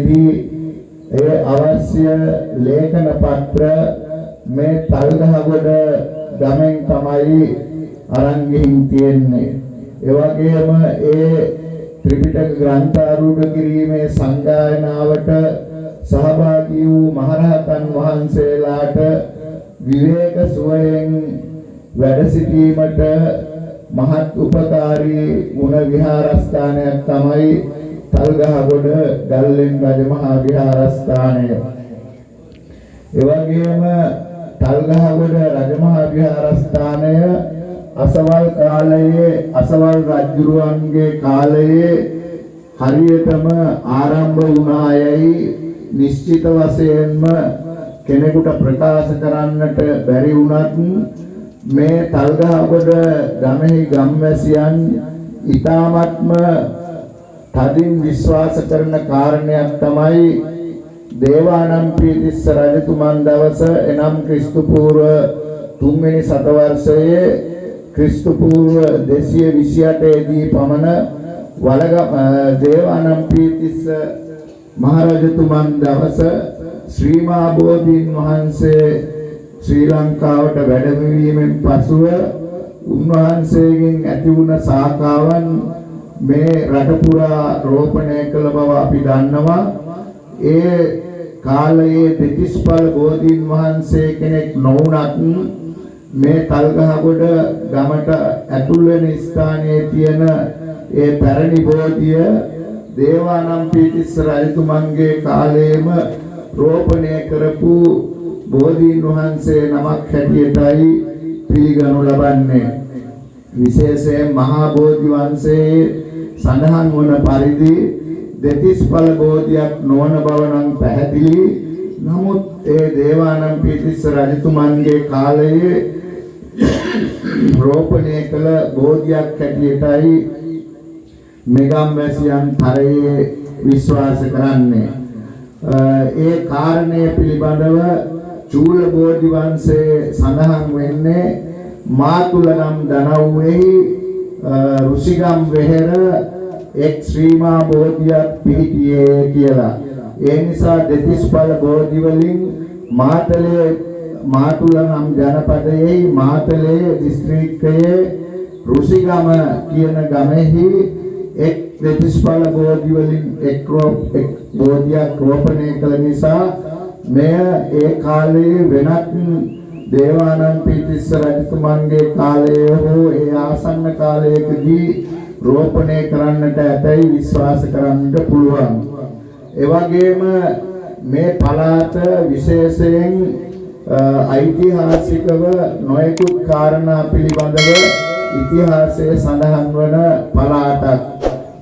දී ඒ අවශ්‍ය ලේඛන පත්‍ර මේ තල්ගහගොඩ ගමෙන් තමයි අරන් ගිහින් තියෙන්නේ. ඒ වගේම ඒ ත්‍රිපිටක ග්‍රන්ථ ආරූඪ කිරීමේ සංගායනාවට සහභාගී වූ මහරහතන් වහන්සේලාට විවේක සුවයෙන් වැඩ සිටීමට මහත් උපකාරී වුණ විහාරස්ථානයක් තමයි තල්ගහගොඩ ගල්ලෙන් රජමහා විහාරස්ථානය. ඒ වගේම තල්ගහගොඩ රජමහා විහාරස්ථානය අසවල් කාලයේ අසවල් රජුරුවන්ගේ කාලයේ හරියටම ආරම්භ වුණායයි නිශ්චිත වශයෙන්ම කෙනෙකුට ප්‍රකාශ කරන්නට බැරි වුණත් මේ තල්ගහගොඩ ගමෙහි ගම්වැසියන් ඊ타මත්ම තදින් විශ්වාස කරන කාරණයක් තමයි දේවානම්පියතිස්ස රජතුමන් දවස එනම් ක්‍රිස්තු පූර්ව තුන්වෙනි සතවර්ෂයේ ක්‍රිස්තු පූර්ව 228 දී පමණ වලග දේවානම්පියතිස්ස මහරජතුමන් දවස ශ්‍රී මහා බෝධීන් වහන්සේ ශ්‍රී ලංකාවට වැඩමවීමෙන් පසුව උන්වහන්සේගෙන් ඇති වුණ සාකාවන් මේ රට පුරා රෝපණය කළ බව අපි දන්නවා. ඒ කාලයේ දෙතිස්පල් බෝධීන් වහන්සේ කෙනෙක් නොවුනත් මේ තල්ගහගොඩ ගමට ඇතුල් වෙන ස්ථානයේ තියෙන ඒ පැරණි බෝධිය දේවානම්පියතිස්ස රජතුමන්ගේ කාලයේම රෝපණය කරපු බෝධීන් වහන්සේ නමක් හැටියටයි පිළිගනු ලබන්නේ විශේෂයෙන් මහා බෝධි වංශයේ සඳහන් වන පරිදි දෙතිස්ඵල බෝධියක් නොවන බව නම් පැහැදිලි. නමුත් ඒ දේවානම්පියතිස්ස රජතුමන්ගේ කාලයේ රෝපණය කළ බෝධියක් හැටියටයි මෙගම් වැසියන් තරයේ විශ්වාස කරන්නේ. ඒ කාරණය පිළිබඳව චූල බෝධි වංශයේ සඳහන් වෙන්නේ මාතුලගම් දනව්වෙහි ඍෂිගම් වෙහෙර එක් ශ්‍රීමා බෝධියක් පිහිටියේ කියලා. ඒ නිසා දෙතිස්ඵල බෝධි වලින් මාතලේ මාතුලගම් ජනපදයේ මාතලේ දිස්ත්‍රික්කයේ ඍෂිගම කියන ගමෙහි එක් දෙතිස්ඵල බෝධි වලින් එක් එක් බෝධියක් රෝපණය කළ නිසා මෙය ඒ කාලයේ වෙනත් දේවානම්පියතිස්ස රජතුමන්ගේ කාලයේ හෝ ඒ ආසන්න කාලයකදී රෝපණය කරන්නට ඇතැයි විශ්වාස කරන්නට පුළුවන්. ඒ වගේම මේ පළාත විශේෂයෙන් ඓතිහාසිකව නොයෙකුත් කාරණා පිළිබඳව ඉතිහාසයේ සඳහන් වන පළාතක්.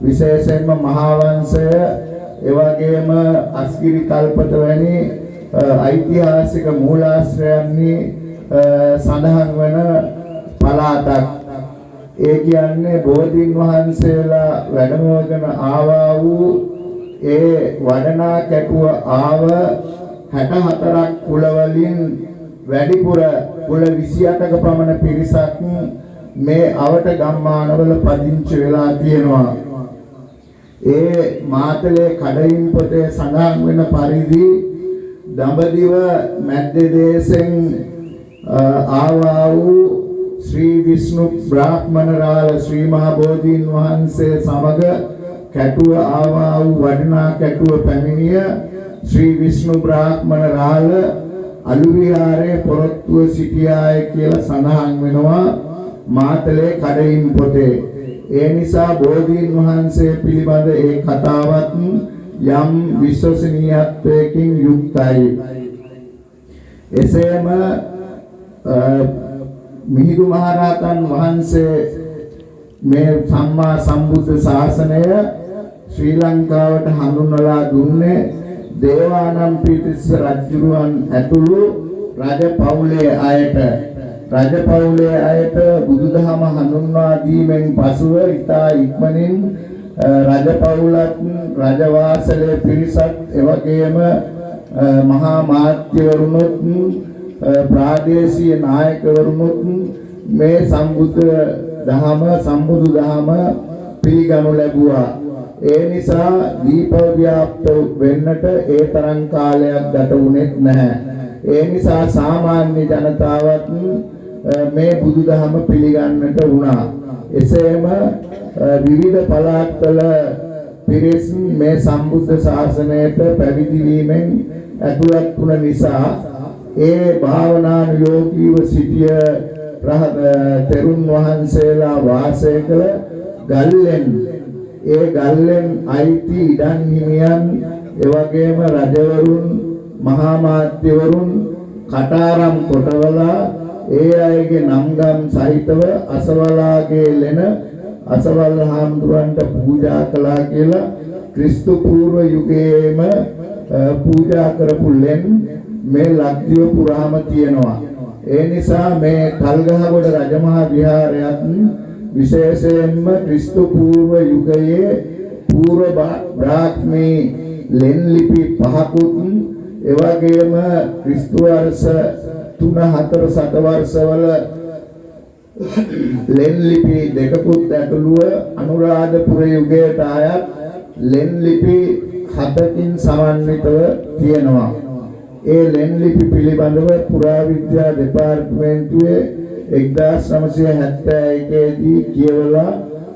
විශේෂයෙන්ම මහා වංශය ඒ වගේම අස්ගිරි කල්පත වැනි ඓතිහාසික මූලාශ්‍රයන්හි සඳහන් වන පළාතක්. ඒ කියන්නේ බෝධීන් වහන්සේලා වැඩමවගෙන ආවා වූ ඒ වඩනා කැටුව ආව 64ක් කුල වලින් වැඩිපුර කුල 28ක පමණ පිරිසක් මේ අවට ගම්මානවල පදිංචි වෙලා තියෙනවා. ඒ මාතලේ කඩින් පොතේ සඳහන් වෙන පරිදි දඹදිව මැද්ද දේශෙන් ආවා වූ ශ්‍රී විෂ්ණු බ්‍රාහ්මණ රාල ශ්‍රී මහා බෝධීන් වහන්සේ සමග කැටුව ආවා වූ වඩනා කැටුව පැමිණිය ශ්‍රී විෂ්ණු බ්‍රාහ්මණ රාල අලු විහාරයේ පොරොත්තුව සිටියාය කියලා සඳහන් වෙනවා මාතලේ කඩින් පොතේ. ඒ නිසා බෝධීන් වහන්සේ පිළිබඳ ඒ කතාවත් යම් විශ්වසනීයත්වයකින් යුක්තයි. එසේම මිහිඳු මහරහතන් වහන්සේ මේ සම්මා සම්බුද්ධ ශාසනය ශ්‍රී ලංකාවට හඳුන්වලා දුන්නේ දේවානම්පියතිස්ස රජුරුවන් ඇතුළු රජ පවුලේ අයට රජපෞලේ අයට බුදුදහම හඳුන්වා දීමෙන් පසුව ඉතා ඉක්මනින් රජපෞලත් රජවාසලේ පිරිසත් එවැගේම මහා මාත්‍යවරුණුත් ප්‍රාදේශීය නායකවරුණුත් මේ සම්බුද්ධ දහම සම්බුදු දහම පිළිගනු ලැබුවා. ඒ නිසා දීප ව්‍යාප්ත වෙන්නට ඒ තරම් කාලයක් ගත වුණෙත් නැහැ. ඒ නිසා සාමාන්‍ය ජනතාවත් අ, මේ බුදුදහම පිළිගන්නට වුණා. එසේම අ, විවිධ පළාත්වල පිරිස් මේ සම්බුද්ධ ශාසනයට පැවිදි වීමෙන් ඇතුළත් වුණ නිසා ඒ භාවනානුයෝගීව සිටිය රහත තෙරුන් වහන්සේලා වාසය කළ ගල්ලෙන් ඒ ගල්ලෙන් අයිති ඉඩම් හිමියන් එවැගේම රජවරුන් මහා මාත්‍යවරුන් කටාරම් කොටවලා ඒ අයගේ නම්ගම් සහිතව අසවලාගේ ලෙන අසවල් හාමුදුරන්ට පූජා කළා කියලා ක්‍රිස්තු පූර්ව යුගයේම අ, පූජා කරපු ලෙන් මේ ලක්දිව පුරාම තියෙනවා. ඒ නිසා මේ කල්ගහගොඩ රජමහා විහාරයත් විශේෂයෙන්ම ක්‍රිස්තු පූර්ව යුගයේ පූර්ව බා- බ්‍රාහ්මී ලෙන් ලිපි පහකුත් එවැගේම ක්‍රිස්තු වර්ෂ 3 4 සත වර්ෂවල ලෙන් ලිපි දෙකකුත් ඇතුළුව අනුරාධපුර යුගයට අයත් ලෙන් ලිපි හතකින් සමන්විතව තියෙනවා. ඒ ලෙන් ලිපි පිළිබඳව පුරාවිද්‍යා දෙපාර්තමේන්තුවේ 1971 දී කියවලා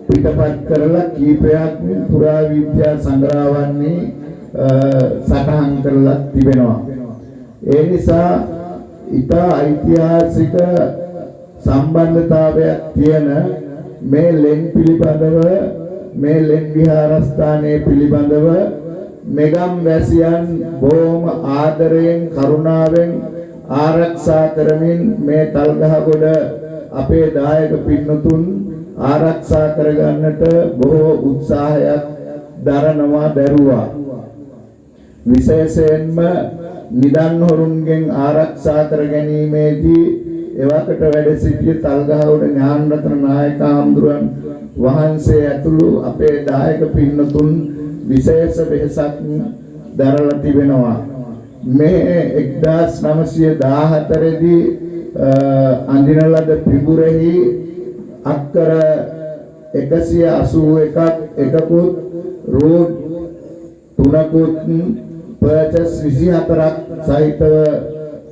පිටපත් කරලා කීපයක් පුරාවිද්‍යා සංග්‍රහවන්නේ අ, සටහන් කරලා තිබෙනවා. ඒ නිසා ඉතා ඓතිහාසික සම්බන්ධතාවයක් තියෙන මේ ලෙන් පිළිබඳව මේ ලෙන් විහාරස්ථානයේ පිළිබඳව මෙගම් වැසියන් බොහොම ආදරයෙන් කරුණාවෙන් ආරක්ෂා කරමින් මේ තල්ගහගොඩ අපේ දායක පින්නතුන් ආරක්ෂා කරගන්නට බොහෝ උත්සාහයක් දරනවා දරුවා. විශේෂයෙන්ම නිදන් හොරුන්ගෙන් ආරක්ෂා කර ගැනීමේදී එවකට වැඩ සිටිය තල්ගහවුඩ ඥානරත්න නායක හඳුරන් වහන්සේ ඇතුළු අපේ දායක පින්නතුන් විශේෂ වෙහසක් දරලා තිබෙනවා. මේ 1914 දී අ, අඳින ලද පිඹුරෙහි අක්කර 181ක් එකකුත් රෝඩ් තුනකුත් පර්චස් 24ක් සහිතව අ,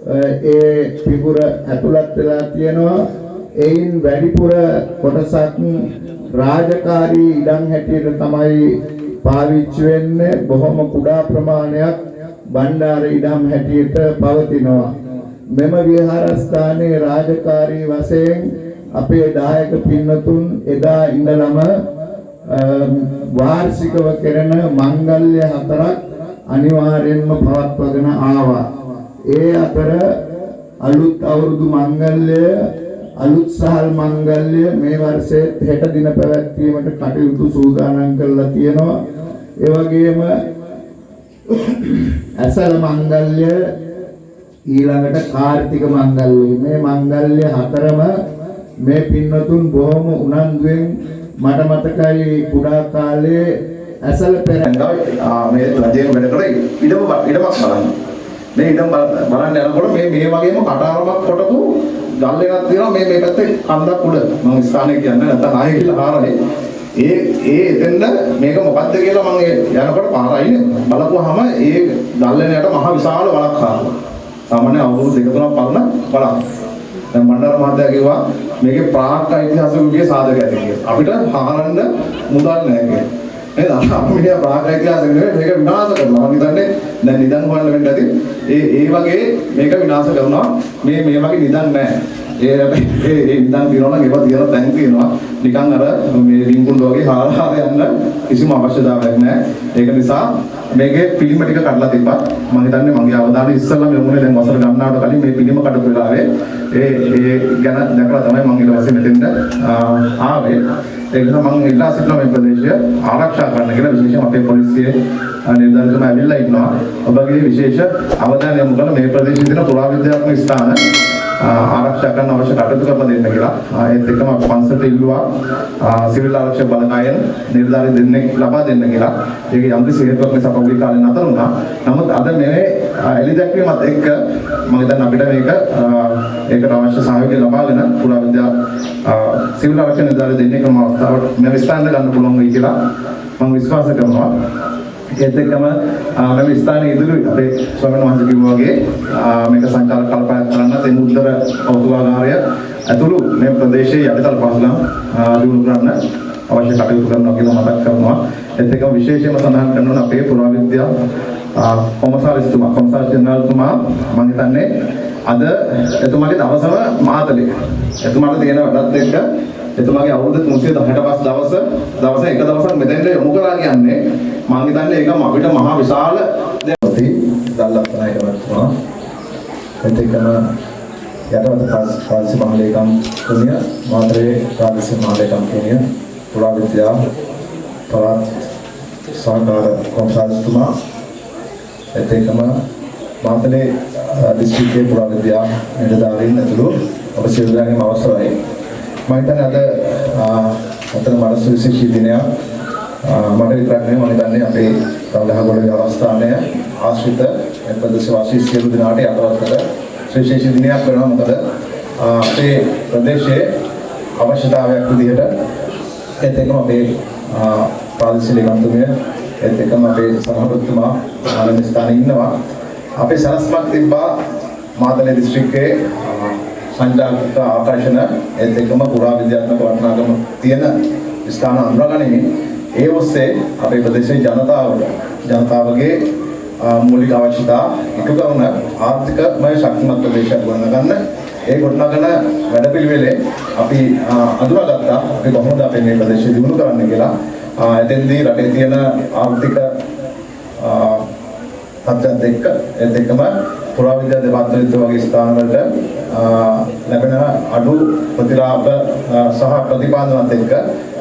ඒ පිපුර ඇතුළත් වෙලා තියෙනවා. එයින් වැඩිපුර කොටසක් රාජකාරී ඉඩම් හැටියට තමයි පාවිච්චි වෙන්නේ. බොහොම කුඩා ප්‍රමාණයක් බණ්ඩාර ඉඩම් හැටියට පවතිනවා. මෙම විහාරස්ථානයේ රාජකාරී වශයෙන් අපේ දායක පින්නතුන් එදා ඉඳලම අම්, වාර්ෂිකව කෙරෙන මංගල්‍ය හතරක් අනිවාර්යෙන්ම පවත්වාගෙන ආවා. ඒ අතර අලුත් අවුරුදු මංගල්‍ය අලුත් සහල් මංගල්‍ය මේ වර්ෂයේ හෙට දින පැවැත්වීමට කටයුතු සූදානම් කරලා තියෙනවා. ඒ වගේම ඇසල මංගල්‍ය ඊළඟට කාර්තික මංගල්‍ය මේ මංගල්‍ය හතරම මේ පින්නතුන් බොහොම උනන්දුවෙන් මට මතකයි කුඩා කාලේ ඇසල පෙර ගාව ආ මේ රජයෙන් වැඩ කරේ ඉඩම බ- ඉඩමක් බලන්න. මේ ඉඩම බල- බලන්න යනකොට මේ මේ වගේම කටාරමක් කොටපු ගල් එකක් තියෙනවා මේ මේ පැත්තේ කන්දක් උඩ. මම ස්ථානය කියන්නේ නැත්නම් ආයෙ ගිහලා හාරනේ. ඒ ඒ එතෙන්ද මේක මොකද්ද කියලා මම ඒ යනකොට පාර අයිනේ බලපුවාම ඒ ගල්ලෙනයට මහ විශාල වලක් ආවා. සාමාන්‍ය අවුරුදු දෙක තුනක් පරණ වලක්. දැන් මණ්ඩල මහත්තයා කිව්වා මේකේ ප්‍රාග් ඓතිහාසික යුගයේ සාධක ඇති කියලා. අපිට හාරන්න මුදල් නැහැ කියලා. නේද? අපි මෙයා ප්‍රාග් ඓතිහාසික නෙවෙයි මේක විනාශ කරනවා. මම හිතන්නේ දැන් නිදන් හොයන්න වෙන්න ඇති. ඒ ඒ වගේ මේක විනාශ කරනවා. මේ මේ වගේ නිදන් නැහැ. ඒ ඒ ඒ නිදන් තියනවා නම් ඒවා තියන තැන් තියෙනවා. නිකන් අර මේ රින්ගුන් වගේ හාරහාර යන්න කිසිම අවශ්‍යතාවයක් නැහැ. ඒක නිසා මේකේ පිළිම ටික කඩලා තිබ්බා. මම හිතන්නේ මගේ අවධානය ඉස්සෙල්ලාම යමුනේ දැන් වසර ගණනාවට කලින් මේ පිළිම කඩපු වෙලාවේ ඒ ඒ ගැන දැකලා තමයි මම ඊට පස්සේ මෙතෙන්ට ආ, ආවේ. ඒ නිසා මම ඉල්ලා සිටිනවා මේ ප්‍රදේශය ආරක්ෂා කරන්න කියලා විශේෂයෙන් අපේ පොලිසිය නිලධාරීතුම ඇවිල්ලා ඉන්නවා. ඔබගේ විශේෂ අවධානය යොමු කරලා මේ ප්‍රදේශයේ තියෙන පුරාවිද්‍යාත්මක ස්ථාන ආරක්ෂා කරන්න අවශ්‍ය කටයුතු කරලා දෙන්න කියලා. ආ, ඒත් එක්කම අපි පන්සලට ඉල්ලුවා ආ, සිවිල් ආරක්ෂක බලකායෙන් නිලධාරී දෙන්නෙක් ලබා දෙන්න කියලා. ඒක යම් කිසි හේතුවක් නිසා පෞද්ගලික කාලේ නතර වුණා. නමුත් අද මේ එලි දැක්වීමත් එක්ක මම හිතන්නේ අපිට මේක ආ, ඒකට අවශ්‍ය සහයෝගය ලබාගෙන පුරා විද්‍යා ආ, සිවිල් ආරක්ෂක නිලධාරී දෙන්නෙක් නම් අවස්ථාවට මේ විස්තරන්න ගන්න පුළුවන් වෙයි කියලා මම විශ්වාස කරනවා. ඒත් එක්කම ආ, මේ ස්ථානයේ ඉදිරි අපේ ස්වාමීන් වහන්සේ කිව්වා වගේ ආ, මේක සංචාරක කල්පයක් කරන්න තේ මුද්දර කෞතුකාගාරය ඇතුළු මේ ප්‍රදේශයේ යටිතල පහසුකම් ආ, දියුණු කරන්න අවශ්‍ය කටයුතු කරනවා කියලා මතක් කරනවා. ඒත් එක්කම විශේෂයෙන්ම සඳහන් කරනවා අපේ පුරාවිද්‍යා ආ, කොමසාරිස්තුමා කොමසාරිස් ජෙනරල්තුමා මම හිතන්නේ අද එතුමාගේ දවසම මාතලේ. එතුමාට තියෙන වැඩත් එක්ක එතුමාගේ අවුරුදු 365 දවස දවස එක දවසක් මෙතෙන්ට යොමු කරලා කියන්නේ මම හිතන්නේ ඒක අපිට මහා විශාල දෙයක්. දල්ලප්පනායක මහත්මයා එතකම යටවත පාලිසි මහලේකම් තුමිය මාතරේ පාලිසි මහලේකම් තුමිය පුරා විද්‍යා පළාත් සහකාර කොම්සාරිස්තුමා එතකම මාතලේ දිස්ත්‍රික්කයේ පුරා විද්‍යා නිලධාරීන් ඇතුළු ඔබ සියලු දෙනාගේම අවසරයි මම හිතන්නේ අද අතන මනස විශේෂී දිනයක් ආ, මට විතරක් නෙවෙයි මම හිතන්නේ අපේ රවුලහගොඩ අවස්ථානය ආශ්‍රිත ප්‍රදේශ වාසී සියලු දෙනාට යටවත්තට විශේෂ දිනයක් වෙනවා. මොකද ආ, අපේ ප්‍රදේශයේ අවශ්‍යතාවයක් විදිහට ඒත් එක්කම අපේ ආ, ප්‍රාදේශීය ලේකම්තුමිය ඒත් එක්කම අපේ සභාපතිතුමා ආනන්ද ස්ථානයේ ඉන්නවා. අපේ සලස්මක් තිබ්බා මාතලේ දිස්ත්‍රික්කයේ ආ, සංජානක ආකර්ෂණ ඒත් එක්කම පුරා විද්‍යාත්මක වටිනාකම තියෙන ස්ථාන අඳුරගනිමින් ඒ ඔස්සේ අපේ ප්‍රදේශයේ ජනතාවට ජනතාවගේ ආ, මූලික අවශ්‍යතා ඉටු කරන ආර්ථිකමය ශක්තිමත් ප්‍රදේශයක් ගොඩනගන්න. ඒ ගොඩනගන වැඩපිළිවෙලේ අපි ආ, අඳුරගත්තා. අපි කොහොමද අපේ මේ ප්‍රදේශය දියුණු කරන්න කියලා. ආ, එතෙන්දී රටේ තියෙන ආර්ථික ආ, තත්ත්වයත් එක්ක ඒත් එක්කම පුරාවිද්‍යා දෙපාර්තමේන්තුව වගේ ස්ථානවලට ආ, ලැබෙන අඩු ප්‍රතිලාභ ආ, සහ ප්‍රතිපාදනත් එක්ක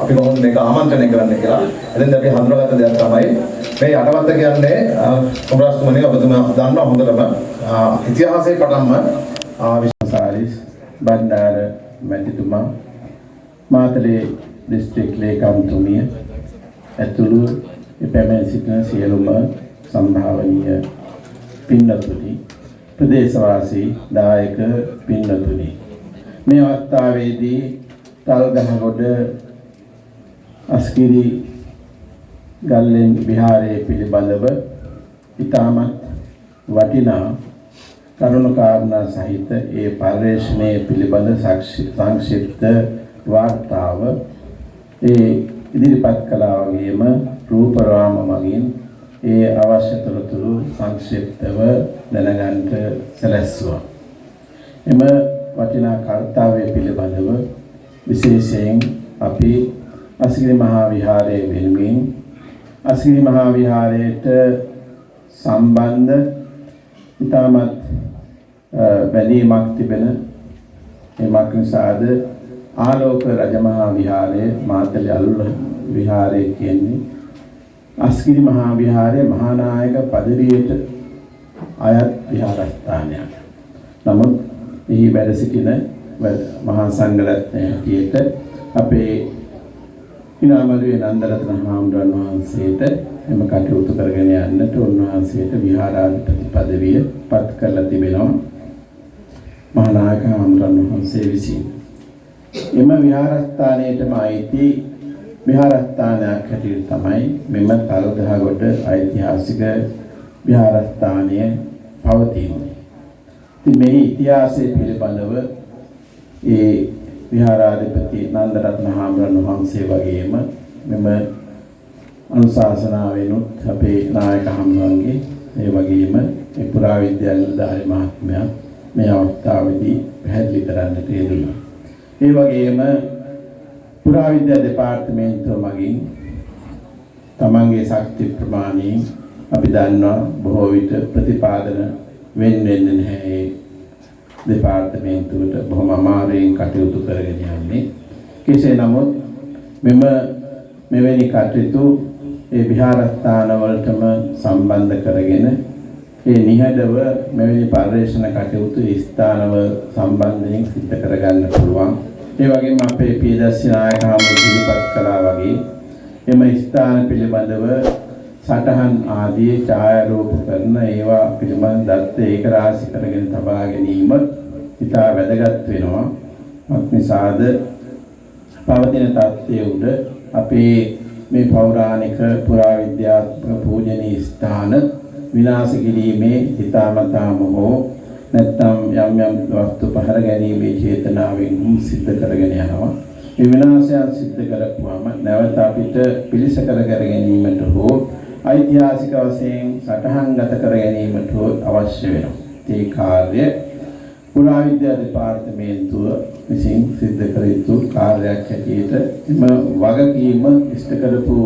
අපි කොහොමද මේක ආමන්ත්‍රණය කරන්නේ කියලා. එතෙන්ද අපි හඳුනාගත්ත දෙයක් තමයි මේ යටවත්ත කියන්නේ කොමරස්තුමනි ඔබතුමා දන්නවා හොඳටම ආ, ඉතිහාසයේ පටන්ම ආ, සාරිස් බණ්ඩාර මැතිතුමා මාතලේ දිස්ත්‍රික් ලේකම්තුමිය ඇතුළු පැමිණ සිටින සියලුම සම්භාවනීය පින්නතුනි ප්‍රදේශවාසී දායක පින්නතුනි. මේ අවස්ථාවේදී තල්ගහගොඩ අස්කිරි ගල්ලෙන් විහාරයේ පිළිබඳව ඉතාමත් වටිනා කරුණු කාරණා සහිත ඒ පර්යේෂණය පිළිබඳ සක්ෂි- සංක්ෂිප්ත වාර්තාව ඒ ඉදිරිපත් කළා වගේම රූපරාම මගින් ඒ අවශ්‍ය තොරතුරු සංක්ෂිප්තව දැනගන්නට සැලැස්සුවා. එම වටිනා කර්තව්‍ය පිළිබඳව විශේෂයෙන් අපි අසිරි මහා විහාරයේ වෙනුවෙන් අසිරි මහා විහාරයට සම්බන්ධ ඉතාමත් බැලීමක් තිබෙන එමක් නිසාද ආලෝක රජමහා විහාරයේ මාතලේ අලුල විහාරය කියන්නේ අස්ගිරි මහා විහාරයේ මහානායක පදවියට අයත් විහාරස්ථානයක්. නමුත් එහි වැඩ සිටින වැඩ- මහා සංඝරත්නය හැටියට අපේ ඉනාමලුවේ නන්දරත්න හාමුදුරන් වහන්සේට එම කටයුතු කරගෙන යන්නට උන්වහන්සේට විහාරාධිපති පදවිය පත් කරලා තිබෙනවා මහානායක හාමුදුරන් වහන්සේ විසින්. එම විහාරස්ථානයේටම අයිති විහාරස්ථානයක් හැටියට තමයි මෙම තලදහගොඩ ඓතිහාසික විහාරස්ථානය පවතින්නේ. ඉතින් මේ ඉතිහාසය පිළිබඳව ඒ විහාරාධිපති නන්දරත්න හාමුදුරන් වහන්සේ වගේම මෙම අනුශාසනාවෙනුත් අපේ නායක හාමුදුරන්ගේ ඒ වගේම මේ පුරාවිද්‍යා නිලධාරි මහත්මයා මේ අවස්ථාවේදී පැහැදිලි කරන්නට යෙදුණා. ඒ වගේම පුරාවිද්‍යා දෙපාර්තමේන්තුව මගින් තමන්ගේ ශක්ති ප්‍රමාණයෙන් අපි දන්නවා බොහෝ විට ප්‍රතිපාදන වෙන් වෙන්නේ නැහැ ඒ දෙපාර්තමේන්තුවට බොහොම අමාරුවෙන් කටයුතු කරගෙන යන්නේ. කෙසේ නමුත් මෙම මෙවැනි කටයුතු ඒ විහාරස්ථාන වලටම සම්බන්ධ කරගෙන ඒ නිහඬව මෙවැනි පර්යේෂණ කටයුතු ස්ථානව සම්බන්ධයෙන් සිද්ධ කරගන්න පුළුවන්. ඒ වගේම අපේ පියදස්සි නායක හමුදු ඉදිරිපත් කළා වගේ එම ස්ථාන පිළිබඳව සටහන් ආදී ඡායාරූප කරන ඒවා පිළිබඳ දත්ත ඒක රාශි කරගෙන තබා ගැනීම ඉතා වැදගත් වෙනවා. මත් නිසාද පවතින තත්ත්වයේ උඩ අපේ මේ පෞරාණික පුරාවිද්‍යාත්මක පූජනීය ස්ථාන විනාශ කිරීමේ හිතාමතාම හෝ නැත්නම් යම් යම් වස්තු පහර ගැනීමේ චේතනාවෙන් සිද්ධ කරගෙන යනවා. මේ විනාශයන් සිද්ධ කරපුවාම නැවත අපිට පිළිසකර කර ගැනීමට හෝ ඓතිහාසික වශයෙන් සටහන්ගත කර ගැනීමට හෝ අවශ්‍ය වෙනවා. ඒ කාර්ය පුරාවිද්‍යා දෙපාර්තමේන්තුව විසින් සිද්ධ කර යුතු කාර්යයක් හැටියට එම වගකීම ඉෂ්ට කරපු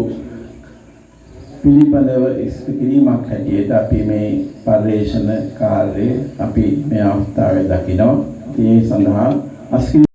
පිළිබඳව ඉෂ්ට කිරීමක් හැටියට අපි මේ පර්යේෂණ කාර්යය අපි මේ අවස්ථාවේ දකිනවා. ඒ සඳහා අස්කි